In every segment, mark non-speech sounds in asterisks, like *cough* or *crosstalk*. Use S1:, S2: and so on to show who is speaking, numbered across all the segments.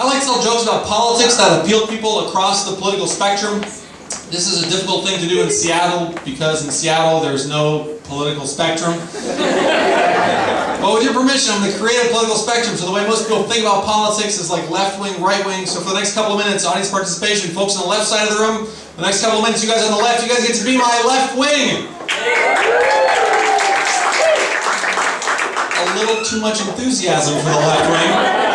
S1: I like to tell jokes about politics that appeal to people across the political spectrum. This is a difficult thing to do in Seattle because in Seattle there's no political spectrum. *laughs* but with your permission, I'm going to create a political spectrum. So the way most people think about politics is like left wing, right wing. So for the next couple of minutes, audience participation, folks on the left side of the room, the next couple of minutes, you guys on the left, you guys get to be my left wing. A little too much enthusiasm for the left wing.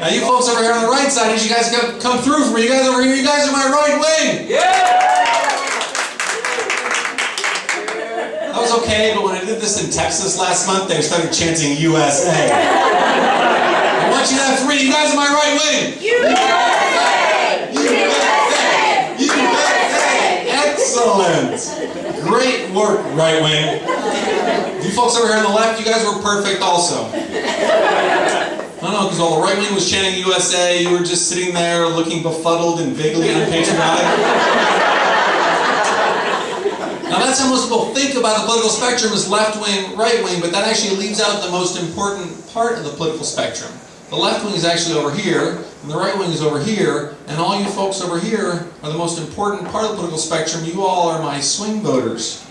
S1: Now you folks over here on the right side, as you guys come, come through for me, you guys over here, you guys are my right wing. Yeah. That was okay, but when I did this in Texas last month, they started chanting USA. *laughs* I want you to have three, you guys are my right wing. USA. USA! USA! Excellent! Great work, right wing. You folks over here on the left, you guys were perfect also. I don't know, because while the right wing was chanting USA, you were just sitting there looking befuddled and vaguely unpatriotic. *laughs* now that's how most people think about the political spectrum as left wing, right wing, but that actually leaves out the most important part of the political spectrum. The left wing is actually over here, and the right wing is over here, and all you folks over here are the most important part of the political spectrum. You all are my swing voters.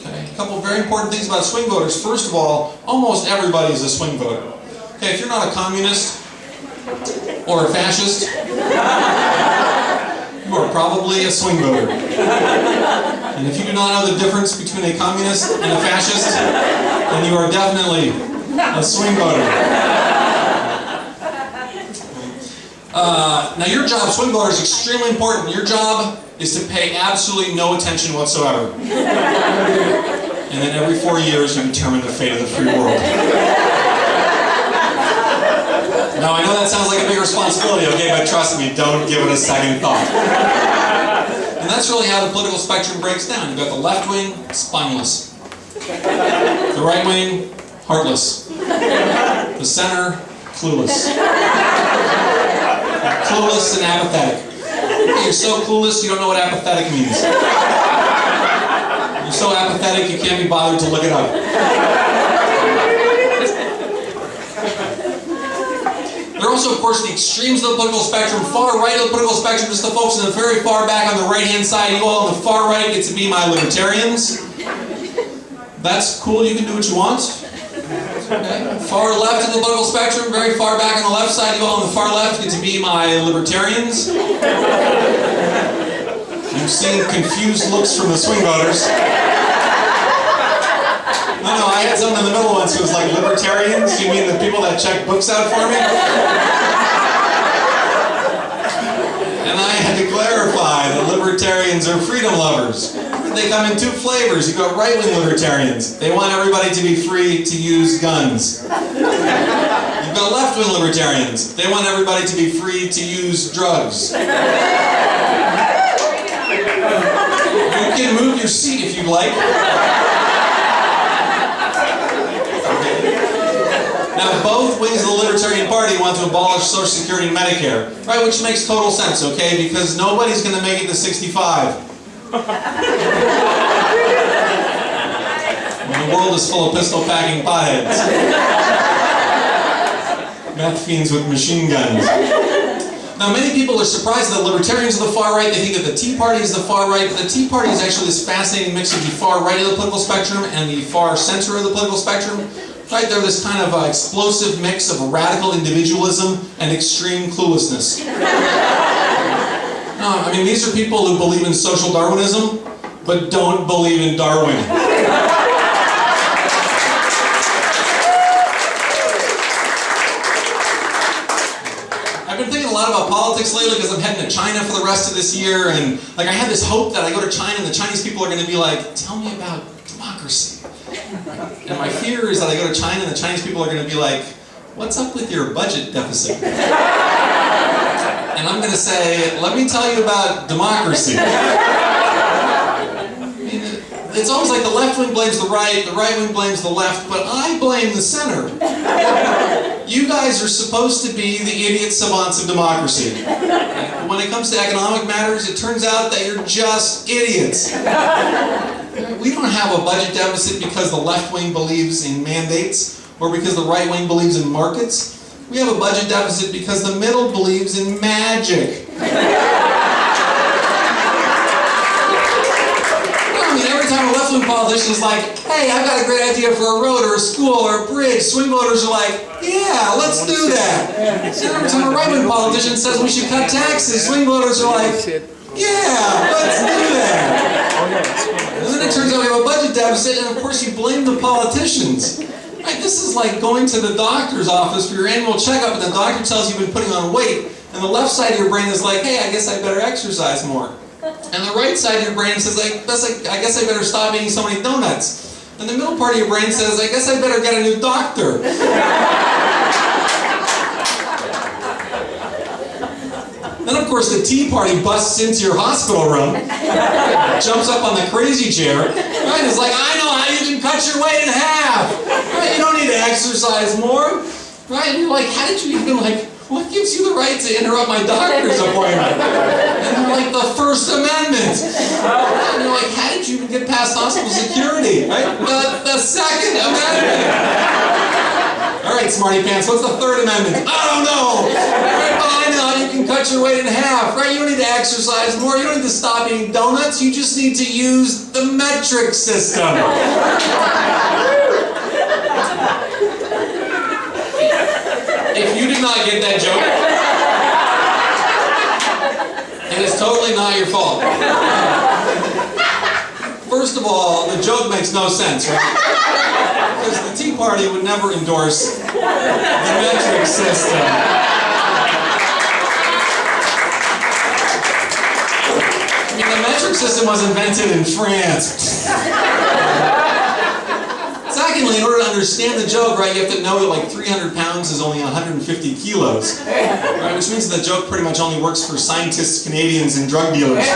S1: Okay, a couple of very important things about swing voters. First of all, almost everybody is a swing voter. Okay, if you're not a communist or a fascist, you are probably a swing voter. And if you do not know the difference between a communist and a fascist, then you are definitely a swing voter. Uh, now your job, swing voter, is extremely important. Your job is to pay absolutely no attention whatsoever. And then every four years you determine the fate of the free world. Now I know that sounds like a big responsibility, okay, but trust me, don't give it a second thought. And that's really how the political spectrum breaks down. You've got the left wing, spineless. The right wing, heartless. The center, clueless clueless and apathetic. You're so clueless you don't know what apathetic means. You're so apathetic you can't be bothered to look it up. There are also, of course, the extremes of the political spectrum. Far right of the political spectrum, just the folks in the very far back on the right-hand side. You all on the far right get to be my libertarians. That's cool, you can do what you want. Okay. Far left of the political spectrum, very far back on the left side, you all on the far left get to be my libertarians. You've seen confused looks from the swing voters. I had someone in the middle once who was like, libertarians? You mean the people that check books out for me? And I had to clarify that libertarians are freedom lovers. They come in two flavors. You've got right-wing libertarians. They want everybody to be free to use guns. You've got left-wing libertarians. They want everybody to be free to use drugs. You can move your seat if you'd like. Now, both wings of the Libertarian Party want to abolish Social Security and Medicare, right? Which makes total sense, okay? Because nobody's going to make it to 65. *laughs* the world is full of pistol-packing potheads. Meth fiends with machine guns. Now, many people are surprised that libertarians are the far right. They think that the Tea Party is the far right, but the Tea Party is actually this fascinating mix of the far right of the political spectrum and the far center of the political spectrum. Right, they're this kind of uh, explosive mix of radical individualism and extreme cluelessness. *laughs* no, I mean, these are people who believe in social Darwinism, but don't believe in Darwin. I've been thinking a lot about politics lately because I'm heading to China for the rest of this year, and like I have this hope that I go to China and the Chinese people are going to be like, "Tell me about democracy." And my fear is that I go to China and the Chinese people are going to be like, "What's up with your budget deficit?" And I'm going to say, "Let me tell you about democracy." it's almost like the left wing blames the right, the right wing blames the left, but I blame the center. You guys are supposed to be the idiot savants of democracy. When it comes to economic matters, it turns out that you're just idiots. We don't have a budget deficit because the left wing believes in mandates or because the right wing believes in markets. We have a budget deficit because the middle believes in magic. *laughs* I mean, every time a left-wing politician is like, hey, I've got a great idea for a road or a school or a bridge, swing voters are like, yeah, let's do that. And every time a right-wing politician says we should cut taxes, swing voters are like, yeah, let's do that. Oh, It turns out we have a budget deficit, and of course you blame the politicians. This is like going to the doctor's office for your annual checkup, and the doctor tells you you've been putting on weight, and the left side of your brain is like, hey, I guess I better exercise more. And the right side of your brain says, like, that's like, I guess I better stop eating so many donuts. And the middle part of your brain says, I guess I better get a new doctor. Then, of course, the Tea Party busts into your hospital room, *laughs* jumps up on the crazy chair, right? It's like, I know how you can cut your weight in half. Right? You don't need to exercise more. Right? And you're like, how did you even like, what gives you the right to interrupt my doctor's appointment? And they're like, the First Amendment. And you're like, how did you even get past hospital security? Right? The, the Second Amendment. All right, smarty pants, what's the Third Amendment? I don't know. Right, cut your weight in half, right? You don't need to exercise more. You don't need to stop eating donuts. You just need to use the metric system. *laughs* if you did not get that joke, it is totally not your fault. First of all, the joke makes no sense, right? Because the Tea Party would never endorse the metric system. System was invented in France. Secondly, in order to understand the joke, right, you have to know that like 300 pounds is only 150 kilos, right? Which means the joke pretty much only works for scientists, Canadians, and drug dealers.